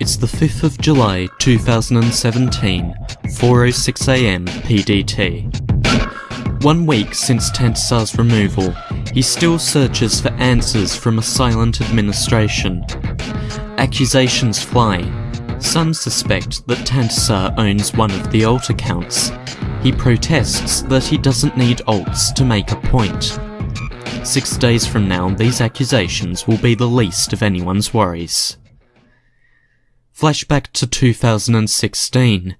It's the 5th of July 2017, 4.06am PDT. One week since Tantasar's removal, he still searches for answers from a silent administration. Accusations fly. Some suspect that Tantasar owns one of the alt accounts. He protests that he doesn't need alts to make a point. Six days from now, these accusations will be the least of anyone's worries. Flashback to 2016.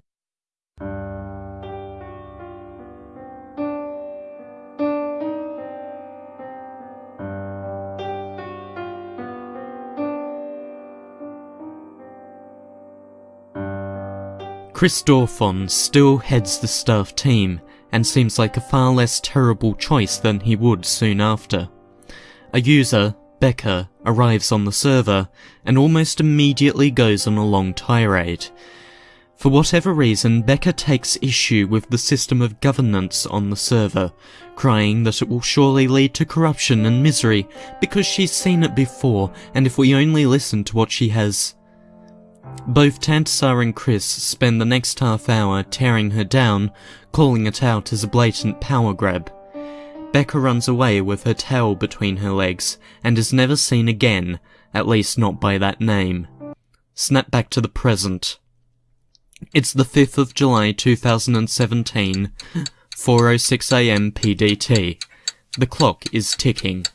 Chris Dorfon still heads the staff team and seems like a far less terrible choice than he would soon after. A user, Becca, arrives on the server and almost immediately goes on a long tirade. For whatever reason, Becca takes issue with the system of governance on the server, crying that it will surely lead to corruption and misery because she's seen it before and if we only listen to what she has both Tantasar and Chris spend the next half hour tearing her down, calling it out as a blatant power grab. Becca runs away with her tail between her legs and is never seen again, at least not by that name. Snap back to the present. It's the 5th of July 2017, 4.06am PDT. The clock is ticking.